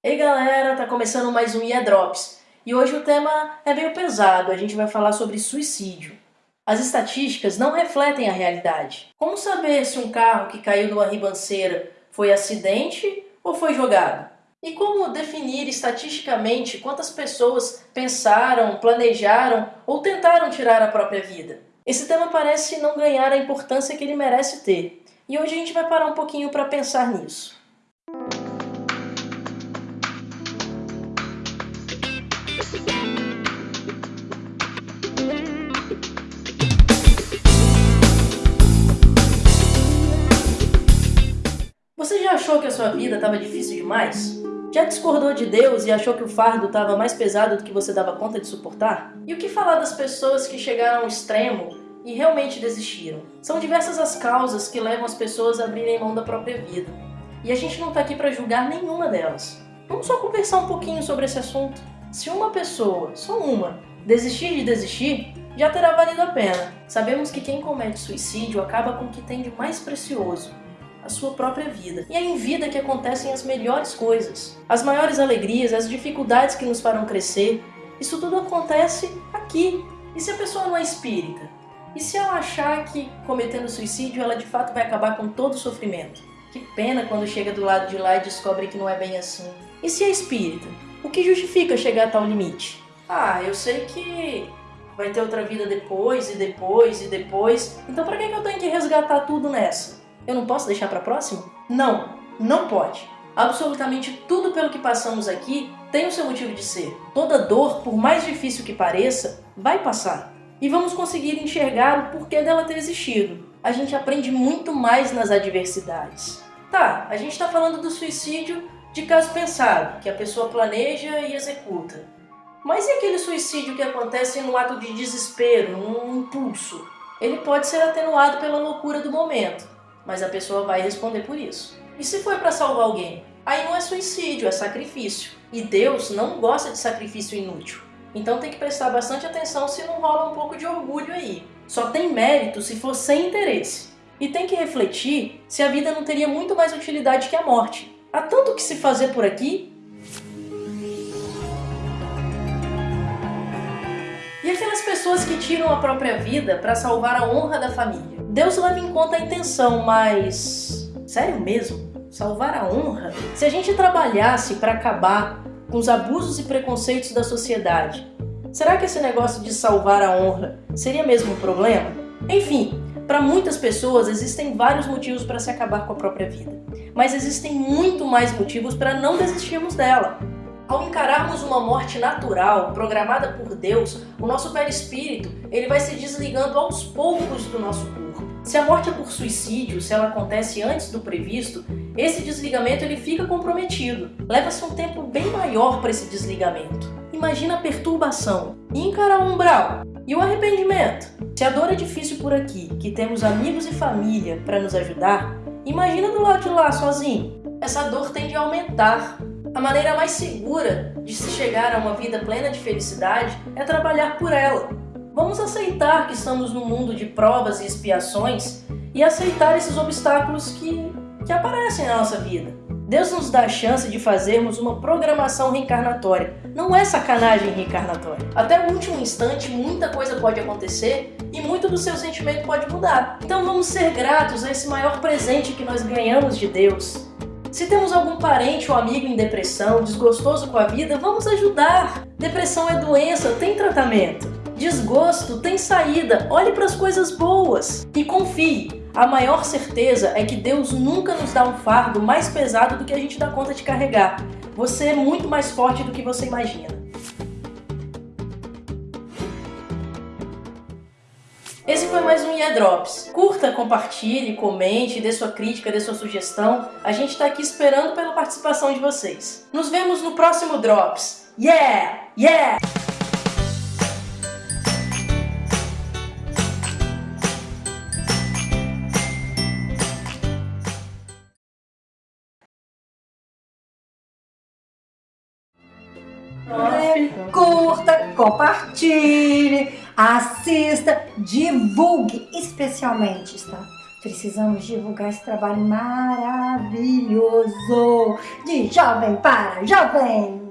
Ei galera, tá começando mais um IA Drops e hoje o tema é meio pesado, a gente vai falar sobre suicídio. As estatísticas não refletem a realidade. Como saber se um carro que caiu numa ribanceira foi acidente ou foi jogado? E como definir estatisticamente quantas pessoas pensaram, planejaram ou tentaram tirar a própria vida? Esse tema parece não ganhar a importância que ele merece ter, e hoje a gente vai parar um pouquinho para pensar nisso. Você já achou que a sua vida estava difícil demais? Já discordou de Deus e achou que o fardo estava mais pesado do que você dava conta de suportar? E o que falar das pessoas que chegaram ao extremo e realmente desistiram? São diversas as causas que levam as pessoas a abrirem mão da própria vida. E a gente não está aqui para julgar nenhuma delas. Vamos só conversar um pouquinho sobre esse assunto. Se uma pessoa, só uma, desistir de desistir, já terá valido a pena. Sabemos que quem comete suicídio acaba com o que tem de mais precioso, a sua própria vida. E é em vida que acontecem as melhores coisas. As maiores alegrias, as dificuldades que nos farão crescer, isso tudo acontece aqui. E se a pessoa não é espírita? E se ela achar que cometendo suicídio ela de fato vai acabar com todo o sofrimento? Que pena quando chega do lado de lá e descobre que não é bem assim. E se é espírita? O que justifica chegar a tal limite? Ah, eu sei que vai ter outra vida depois e depois e depois, então pra que eu tenho que resgatar tudo nessa? Eu não posso deixar pra próxima? Não, não pode. Absolutamente tudo pelo que passamos aqui tem o seu motivo de ser. Toda dor, por mais difícil que pareça, vai passar. E vamos conseguir enxergar o porquê dela ter existido. A gente aprende muito mais nas adversidades. Tá, a gente tá falando do suicídio de caso pensado, que a pessoa planeja e executa. Mas e aquele suicídio que acontece num ato de desespero, num impulso? Ele pode ser atenuado pela loucura do momento, mas a pessoa vai responder por isso. E se foi para salvar alguém? Aí não é suicídio, é sacrifício. E Deus não gosta de sacrifício inútil. Então tem que prestar bastante atenção se não rola um pouco de orgulho aí. Só tem mérito se for sem interesse. E tem que refletir se a vida não teria muito mais utilidade que a morte. Há tanto que se fazer por aqui. E aquelas pessoas que tiram a própria vida para salvar a honra da família? Deus leva em conta a intenção, mas... Sério mesmo? Salvar a honra? Se a gente trabalhasse para acabar com os abusos e preconceitos da sociedade, será que esse negócio de salvar a honra seria mesmo um problema? Enfim, para muitas pessoas existem vários motivos para se acabar com a própria vida, mas existem muito mais motivos para não desistirmos dela. Ao encararmos uma morte natural, programada por Deus, o nosso perispírito ele vai se desligando aos poucos do nosso corpo. Se a morte é por suicídio, se ela acontece antes do previsto, esse desligamento ele fica comprometido. Leva-se um tempo bem maior para esse desligamento. Imagina a perturbação. E encarar o umbral. E o arrependimento? Se a dor é difícil por aqui, que temos amigos e família para nos ajudar, imagina do lado de lá sozinho. Essa dor tende a aumentar. A maneira mais segura de se chegar a uma vida plena de felicidade é trabalhar por ela. Vamos aceitar que estamos num mundo de provas e expiações e aceitar esses obstáculos que, que aparecem na nossa vida. Deus nos dá a chance de fazermos uma programação reencarnatória. Não é sacanagem reencarnatória. Até o último instante, muita coisa pode acontecer e muito do seu sentimento pode mudar. Então vamos ser gratos a esse maior presente que nós ganhamos de Deus. Se temos algum parente ou amigo em depressão, desgostoso com a vida, vamos ajudar. Depressão é doença, tem tratamento. Desgosto tem saída, olhe para as coisas boas e confie. A maior certeza é que Deus nunca nos dá um fardo mais pesado do que a gente dá conta de carregar. Você é muito mais forte do que você imagina. Esse foi mais um IA Drops. Curta, compartilhe, comente, dê sua crítica, dê sua sugestão. A gente está aqui esperando pela participação de vocês. Nos vemos no próximo Drops. Yeah! Yeah! Curta, compartilhe, assista, divulgue, especialmente, está? Precisamos divulgar esse trabalho maravilhoso de jovem para jovem.